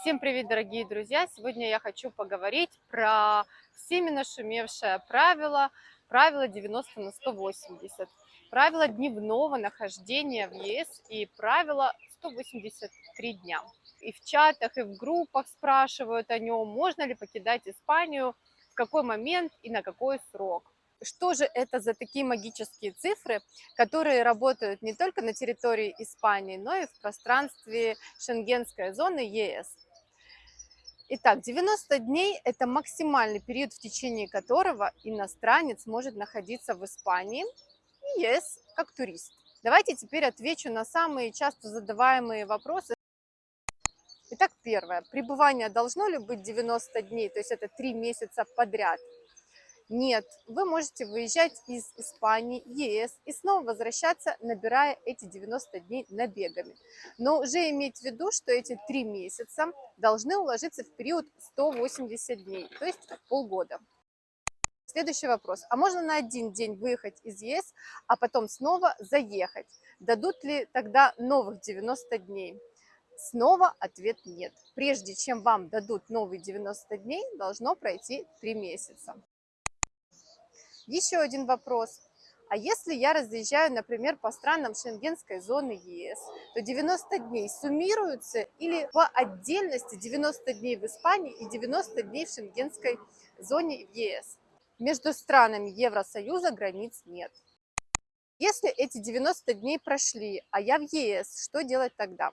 Всем привет, дорогие друзья! Сегодня я хочу поговорить про всеми нашумевшее правило, правило 90 на 180, правило дневного нахождения в ЕС и правило 183 дня. И в чатах, и в группах спрашивают о нем, можно ли покидать Испанию, в какой момент и на какой срок. Что же это за такие магические цифры, которые работают не только на территории Испании, но и в пространстве шенгенской зоны ЕС? Итак, 90 дней – это максимальный период, в течение которого иностранец может находиться в Испании и ЕС как турист. Давайте теперь отвечу на самые часто задаваемые вопросы. Итак, первое. Пребывание должно ли быть 90 дней, то есть это 3 месяца подряд? Нет, вы можете выезжать из Испании, ЕС и снова возвращаться, набирая эти 90 дней набегами. Но уже иметь в виду, что эти три месяца должны уложиться в период 180 дней, то есть полгода. Следующий вопрос. А можно на один день выехать из ЕС, а потом снова заехать? Дадут ли тогда новых 90 дней? Снова ответ нет. Прежде чем вам дадут новые 90 дней, должно пройти 3 месяца. Еще один вопрос. А если я разъезжаю, например, по странам шенгенской зоны ЕС, то 90 дней суммируются или по отдельности 90 дней в Испании и 90 дней в шенгенской зоне ЕС? Между странами Евросоюза границ нет. Если эти 90 дней прошли, а я в ЕС, что делать тогда?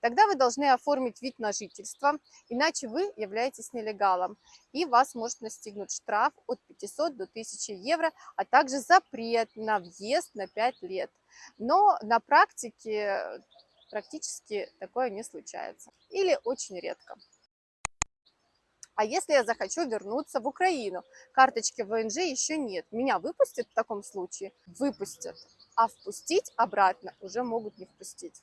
Тогда вы должны оформить вид на жительство, иначе вы являетесь нелегалом, и вас может настигнуть штраф от 500 до 1000 евро, а также запрет на въезд на 5 лет. Но на практике практически такое не случается или очень редко. А если я захочу вернуться в Украину? Карточки ВНЖ еще нет. Меня выпустят в таком случае? Выпустят. А впустить обратно уже могут не впустить.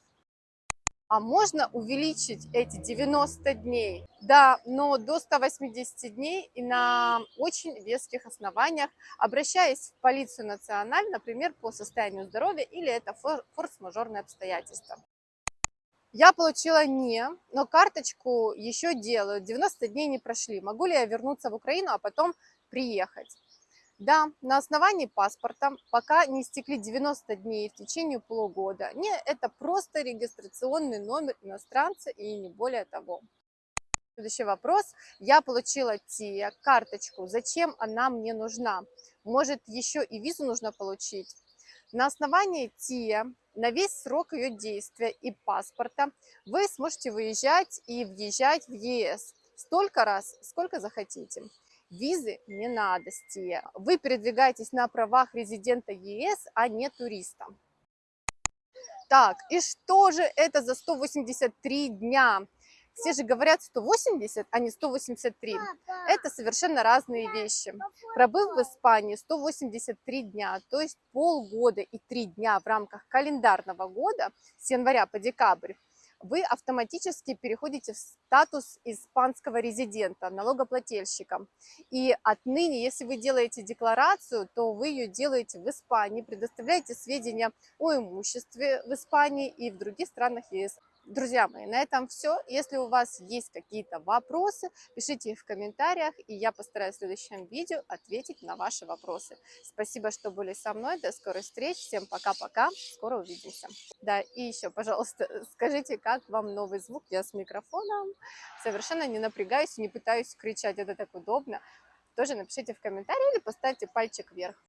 А можно увеличить эти 90 дней? Да, но до 180 дней и на очень веских основаниях, обращаясь в полицию националь, например, по состоянию здоровья или это форс-мажорные обстоятельства. Я получила не, но карточку еще делаю, 90 дней не прошли. Могу ли я вернуться в Украину, а потом приехать? Да, на основании паспорта, пока не истекли 90 дней в течение полугода. Не, это просто регистрационный номер иностранца и не более того. Следующий вопрос. Я получила ТИА, карточку. Зачем она мне нужна? Может, еще и визу нужно получить? На основании ТИА на весь срок ее действия и паспорта вы сможете выезжать и въезжать в ЕС столько раз, сколько захотите. Визы не надо, Стия. Вы передвигаетесь на правах резидента ЕС, а не туриста. Так, и что же это за 183 дня? Все же говорят 180, а не 183. Это совершенно разные вещи. Пробыв в Испании 183 дня, то есть полгода и 3 дня в рамках календарного года с января по декабрь, вы автоматически переходите в статус испанского резидента, налогоплательщика. И отныне, если вы делаете декларацию, то вы ее делаете в Испании, предоставляете сведения о имуществе в Испании и в других странах ЕС. Друзья мои, на этом все. Если у вас есть какие-то вопросы, пишите их в комментариях, и я постараюсь в следующем видео ответить на ваши вопросы. Спасибо, что были со мной. До скорой встречи. Всем пока-пока. Скоро увидимся. Да, и еще, пожалуйста, скажите, как вам новый звук? Я с микрофоном. Совершенно не напрягаюсь, не пытаюсь кричать. Это так удобно. Тоже напишите в комментарии или поставьте пальчик вверх.